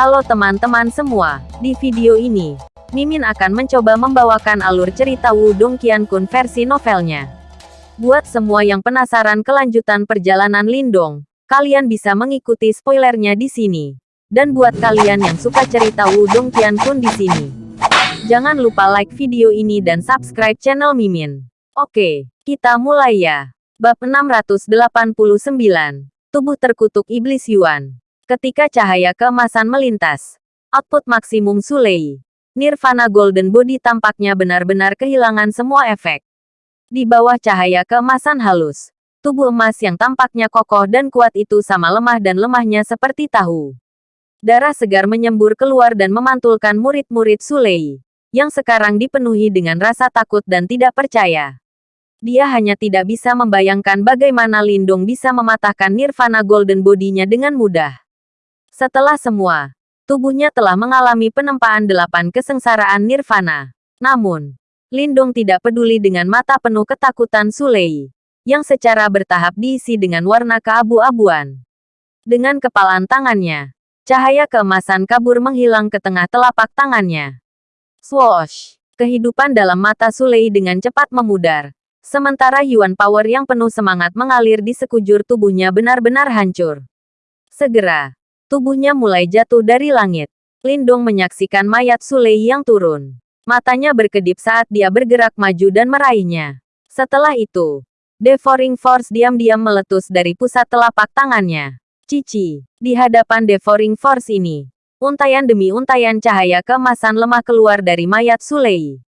Halo teman-teman semua, di video ini, Mimin akan mencoba membawakan alur cerita Wudong Qiankun versi novelnya. Buat semua yang penasaran kelanjutan perjalanan Lindong, kalian bisa mengikuti spoilernya di sini. Dan buat kalian yang suka cerita Wudong Qiankun di sini, jangan lupa like video ini dan subscribe channel Mimin. Oke, kita mulai ya. Bab 689, Tubuh Terkutuk Iblis Yuan. Ketika cahaya keemasan melintas, output maksimum Sulei, Nirvana Golden Body tampaknya benar-benar kehilangan semua efek. Di bawah cahaya keemasan halus, tubuh emas yang tampaknya kokoh dan kuat itu sama lemah dan lemahnya seperti tahu. Darah segar menyembur keluar dan memantulkan murid-murid Sulei, yang sekarang dipenuhi dengan rasa takut dan tidak percaya. Dia hanya tidak bisa membayangkan bagaimana Lindung bisa mematahkan Nirvana Golden Body-nya dengan mudah. Setelah semua, tubuhnya telah mengalami penempaan delapan kesengsaraan nirvana. Namun, Lindung tidak peduli dengan mata penuh ketakutan Sulei, yang secara bertahap diisi dengan warna keabu-abuan. Dengan kepalan tangannya, cahaya keemasan kabur menghilang ke tengah telapak tangannya. Swoosh! Kehidupan dalam mata Sulei dengan cepat memudar. Sementara Yuan Power yang penuh semangat mengalir di sekujur tubuhnya benar-benar hancur. Segera, Tubuhnya mulai jatuh dari langit. Lindong menyaksikan mayat Sulei yang turun. Matanya berkedip saat dia bergerak maju dan meraihnya. Setelah itu, Devouring Force diam-diam meletus dari pusat telapak tangannya. Cici, di hadapan Devouring Force ini, untayan demi untayan cahaya keemasan lemah keluar dari mayat Sulei.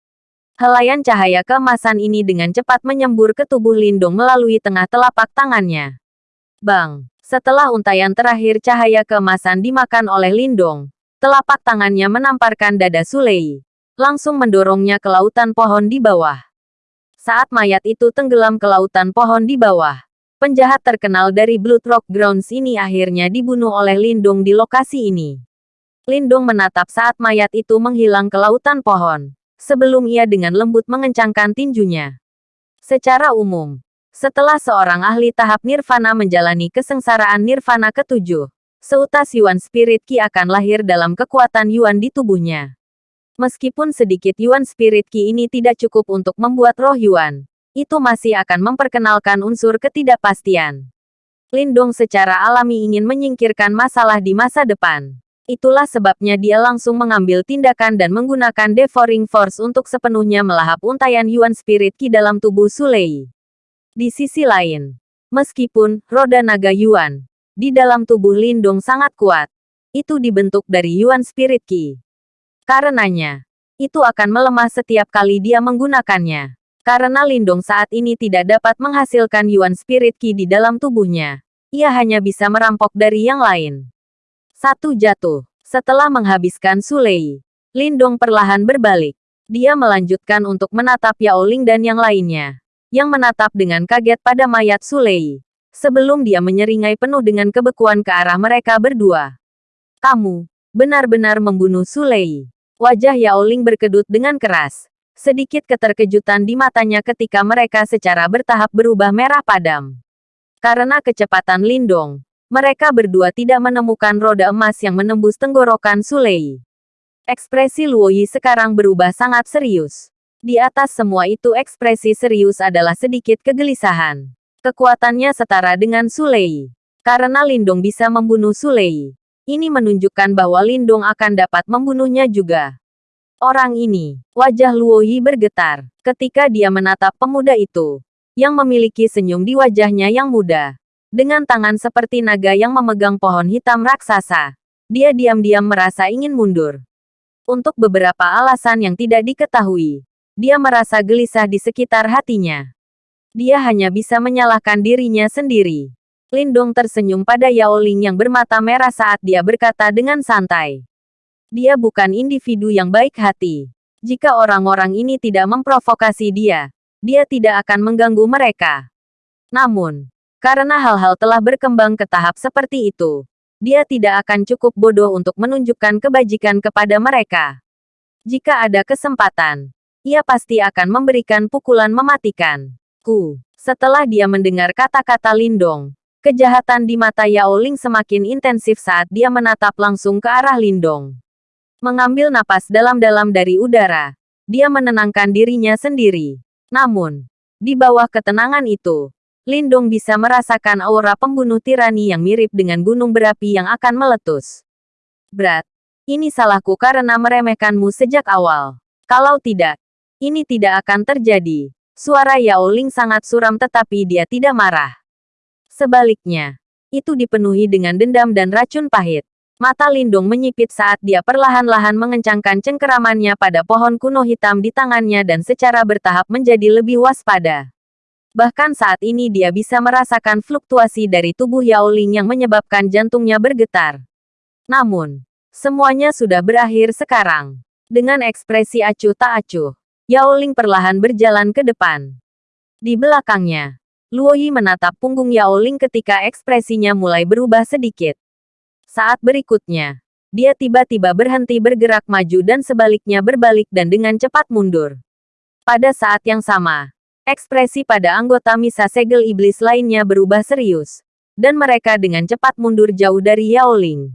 Helayan cahaya keemasan ini dengan cepat menyembur ke tubuh Lindong melalui tengah telapak tangannya. Bang! Setelah untayan terakhir cahaya keemasan dimakan oleh Lindong, telapak tangannya menamparkan dada Sulei, langsung mendorongnya ke lautan pohon di bawah. Saat mayat itu tenggelam ke lautan pohon di bawah, penjahat terkenal dari Blood Rock Grounds ini akhirnya dibunuh oleh Lindong di lokasi ini. Lindong menatap saat mayat itu menghilang ke lautan pohon, sebelum ia dengan lembut mengencangkan tinjunya. Secara umum, setelah seorang ahli tahap nirvana menjalani kesengsaraan nirvana ketujuh, seutas Yuan Spirit Ki akan lahir dalam kekuatan Yuan di tubuhnya. Meskipun sedikit Yuan Spirit Ki ini tidak cukup untuk membuat roh Yuan, itu masih akan memperkenalkan unsur ketidakpastian. Lindong secara alami ingin menyingkirkan masalah di masa depan. Itulah sebabnya dia langsung mengambil tindakan dan menggunakan Devouring Force untuk sepenuhnya melahap untayan Yuan Spirit Ki dalam tubuh Sulei. Di sisi lain, meskipun roda naga Yuan di dalam tubuh Lindong sangat kuat, itu dibentuk dari Yuan Spirit Ki. Karenanya, itu akan melemah setiap kali dia menggunakannya. Karena Lindong saat ini tidak dapat menghasilkan Yuan Spirit Ki di dalam tubuhnya, ia hanya bisa merampok dari yang lain. Satu jatuh. Setelah menghabiskan Sulei, Lindong perlahan berbalik. Dia melanjutkan untuk menatap Yao Ling dan yang lainnya yang menatap dengan kaget pada mayat Sulei. Sebelum dia menyeringai penuh dengan kebekuan ke arah mereka berdua. Kamu, benar-benar membunuh Sulei. Wajah Yao Ling berkedut dengan keras. Sedikit keterkejutan di matanya ketika mereka secara bertahap berubah merah padam. Karena kecepatan Lindong, mereka berdua tidak menemukan roda emas yang menembus tenggorokan Sulei. Ekspresi Luoyi sekarang berubah sangat serius. Di atas semua itu ekspresi serius adalah sedikit kegelisahan. Kekuatannya setara dengan Sulei. Karena Lindung bisa membunuh Sulei. Ini menunjukkan bahwa Lindung akan dapat membunuhnya juga. Orang ini, wajah Luoyi bergetar, ketika dia menatap pemuda itu, yang memiliki senyum di wajahnya yang muda. Dengan tangan seperti naga yang memegang pohon hitam raksasa, dia diam-diam merasa ingin mundur. Untuk beberapa alasan yang tidak diketahui, dia merasa gelisah di sekitar hatinya. Dia hanya bisa menyalahkan dirinya sendiri. Lindong tersenyum pada Yao Ling yang bermata merah saat dia berkata dengan santai. Dia bukan individu yang baik hati. Jika orang-orang ini tidak memprovokasi dia, dia tidak akan mengganggu mereka. Namun, karena hal-hal telah berkembang ke tahap seperti itu, dia tidak akan cukup bodoh untuk menunjukkan kebajikan kepada mereka. Jika ada kesempatan, ia pasti akan memberikan pukulan mematikan. Ku. Setelah dia mendengar kata-kata Lindong, Kejahatan di mata Yao Ling semakin intensif saat dia menatap langsung ke arah Lindong. Mengambil napas dalam-dalam dari udara, dia menenangkan dirinya sendiri. Namun, di bawah ketenangan itu, Lindong bisa merasakan aura pembunuh tirani yang mirip dengan gunung berapi yang akan meletus. Berat, ini salahku karena meremehkanmu sejak awal. Kalau tidak, ini tidak akan terjadi. Suara Yao Ling sangat suram tetapi dia tidak marah. Sebaliknya, itu dipenuhi dengan dendam dan racun pahit. Mata Lindung menyipit saat dia perlahan-lahan mengencangkan cengkeramannya pada pohon kuno hitam di tangannya dan secara bertahap menjadi lebih waspada. Bahkan saat ini dia bisa merasakan fluktuasi dari tubuh Yao Ling yang menyebabkan jantungnya bergetar. Namun, semuanya sudah berakhir sekarang. Dengan ekspresi acuh tak acuh, Yao Ling perlahan berjalan ke depan. Di belakangnya, Luo Yi menatap punggung Yao Ling ketika ekspresinya mulai berubah sedikit. Saat berikutnya, dia tiba-tiba berhenti bergerak maju dan sebaliknya berbalik dan dengan cepat mundur. Pada saat yang sama, ekspresi pada anggota misa segel iblis lainnya berubah serius, dan mereka dengan cepat mundur jauh dari Yao Ling.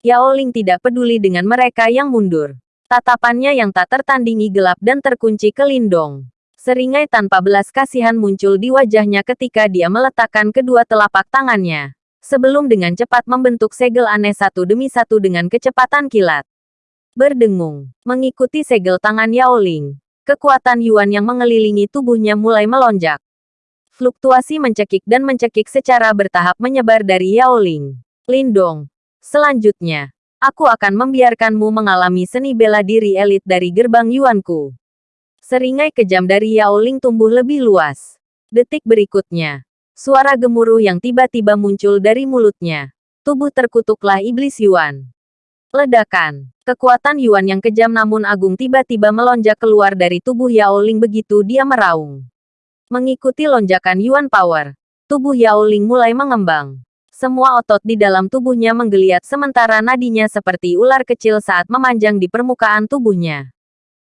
Yao Ling tidak peduli dengan mereka yang mundur. Tatapannya yang tak tertandingi gelap dan terkunci ke Lindong. Seringai tanpa belas kasihan muncul di wajahnya ketika dia meletakkan kedua telapak tangannya. Sebelum dengan cepat membentuk segel aneh satu demi satu dengan kecepatan kilat. Berdengung, mengikuti segel tangan Yao Ling. Kekuatan Yuan yang mengelilingi tubuhnya mulai melonjak. Fluktuasi mencekik dan mencekik secara bertahap menyebar dari Yao Ling. Lindong. Selanjutnya, aku akan membiarkanmu mengalami seni bela diri elit dari gerbang Yuanku. Seringai kejam dari Yao Ling tumbuh lebih luas. Detik berikutnya, suara gemuruh yang tiba-tiba muncul dari mulutnya. Tubuh terkutuklah iblis Yuan. Ledakan. Kekuatan Yuan yang kejam namun agung tiba-tiba melonjak keluar dari tubuh Yao Ling begitu dia meraung. Mengikuti lonjakan Yuan Power, tubuh Yao Ling mulai mengembang. Semua otot di dalam tubuhnya menggeliat sementara nadinya seperti ular kecil saat memanjang di permukaan tubuhnya.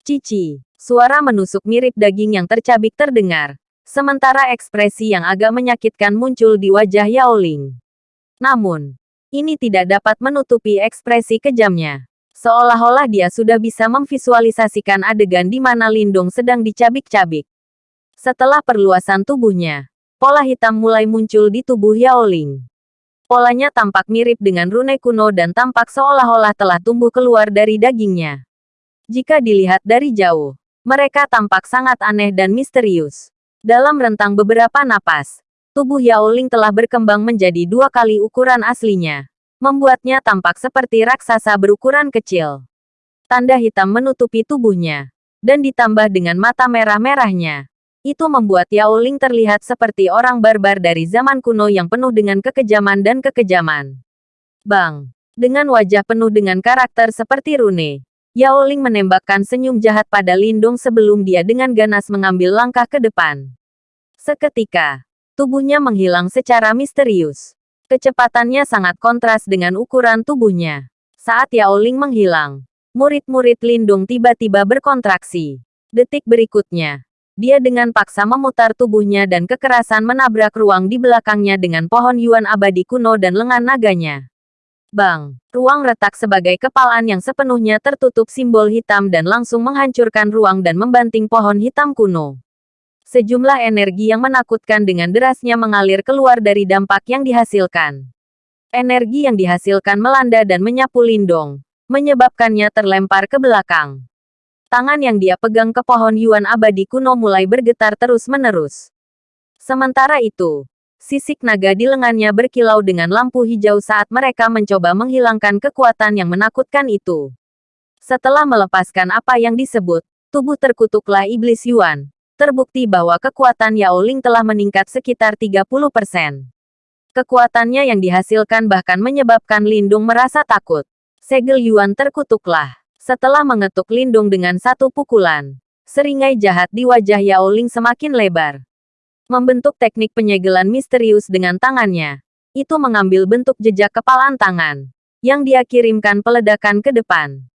Cici. Suara menusuk mirip daging yang tercabik terdengar. Sementara ekspresi yang agak menyakitkan muncul di wajah Yao Ling. Namun, ini tidak dapat menutupi ekspresi kejamnya. Seolah-olah dia sudah bisa memvisualisasikan adegan di mana Lindong sedang dicabik-cabik. Setelah perluasan tubuhnya, pola hitam mulai muncul di tubuh Yao Ling. Polanya tampak mirip dengan rune kuno dan tampak seolah-olah telah tumbuh keluar dari dagingnya. Jika dilihat dari jauh, mereka tampak sangat aneh dan misterius. Dalam rentang beberapa napas, tubuh Yao Ling telah berkembang menjadi dua kali ukuran aslinya. Membuatnya tampak seperti raksasa berukuran kecil. Tanda hitam menutupi tubuhnya. Dan ditambah dengan mata merah-merahnya. Itu membuat Yao Ling terlihat seperti orang barbar dari zaman kuno yang penuh dengan kekejaman dan kekejaman. Bang! Dengan wajah penuh dengan karakter seperti rune, Yao Ling menembakkan senyum jahat pada Lindung sebelum dia dengan ganas mengambil langkah ke depan. Seketika, tubuhnya menghilang secara misterius. Kecepatannya sangat kontras dengan ukuran tubuhnya. Saat Yao Ling menghilang, murid-murid Lindung tiba-tiba berkontraksi. Detik berikutnya, dia dengan paksa memutar tubuhnya dan kekerasan menabrak ruang di belakangnya dengan pohon Yuan abadi kuno dan lengan naganya. Bang, ruang retak sebagai kepalan yang sepenuhnya tertutup simbol hitam dan langsung menghancurkan ruang dan membanting pohon hitam kuno. Sejumlah energi yang menakutkan dengan derasnya mengalir keluar dari dampak yang dihasilkan. Energi yang dihasilkan melanda dan menyapu Lindong, menyebabkannya terlempar ke belakang. Tangan yang dia pegang ke pohon Yuan abadi kuno mulai bergetar terus-menerus. Sementara itu, Sisik naga di lengannya berkilau dengan lampu hijau saat mereka mencoba menghilangkan kekuatan yang menakutkan itu. Setelah melepaskan apa yang disebut, tubuh terkutuklah iblis Yuan. Terbukti bahwa kekuatan Yao Ling telah meningkat sekitar 30%. Kekuatannya yang dihasilkan bahkan menyebabkan Lindung merasa takut. Segel Yuan terkutuklah. Setelah mengetuk Lindung dengan satu pukulan, seringai jahat di wajah Yao Ling semakin lebar membentuk teknik penyegelan misterius dengan tangannya. Itu mengambil bentuk jejak kepalan tangan, yang dia kirimkan peledakan ke depan.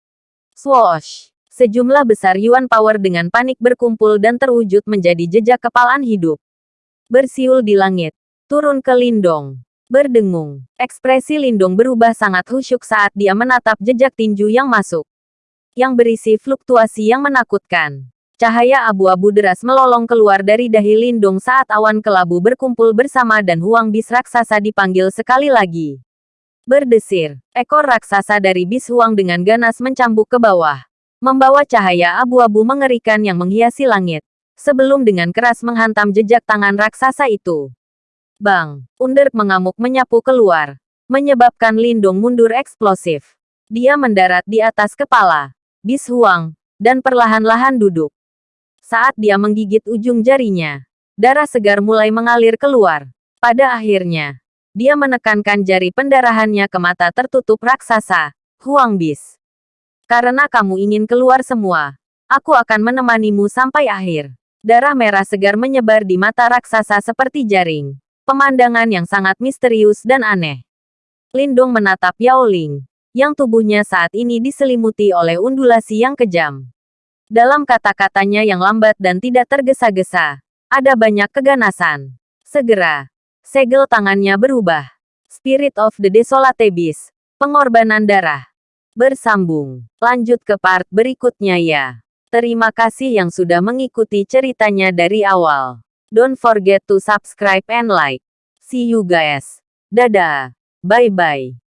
Swoosh! Sejumlah besar Yuan Power dengan panik berkumpul dan terwujud menjadi jejak kepalan hidup. Bersiul di langit, turun ke Lindong. Berdengung, ekspresi Lindung berubah sangat khusyuk saat dia menatap jejak tinju yang masuk. Yang berisi fluktuasi yang menakutkan. Cahaya abu-abu deras melolong keluar dari dahi Lindung saat awan kelabu berkumpul bersama dan Huang Bis raksasa dipanggil sekali lagi. Berdesir, ekor raksasa dari bis Huang dengan ganas mencambuk ke bawah. Membawa cahaya abu-abu mengerikan yang menghiasi langit. Sebelum dengan keras menghantam jejak tangan raksasa itu. Bang, Underk mengamuk menyapu keluar. Menyebabkan Lindung mundur eksplosif. Dia mendarat di atas kepala. Bis Huang. Dan perlahan-lahan duduk. Saat dia menggigit ujung jarinya, darah segar mulai mengalir keluar. Pada akhirnya, dia menekankan jari pendarahannya ke mata tertutup raksasa, Huang Bis. Karena kamu ingin keluar semua, aku akan menemanimu sampai akhir. Darah merah segar menyebar di mata raksasa seperti jaring. Pemandangan yang sangat misterius dan aneh. Lindung menatap Yao Ling, yang tubuhnya saat ini diselimuti oleh undulasi yang kejam. Dalam kata-katanya yang lambat dan tidak tergesa-gesa, ada banyak keganasan. Segera, segel tangannya berubah. Spirit of the Desolate Beast, pengorbanan darah. Bersambung, lanjut ke part berikutnya ya. Terima kasih yang sudah mengikuti ceritanya dari awal. Don't forget to subscribe and like. See you guys. Dadah. Bye-bye.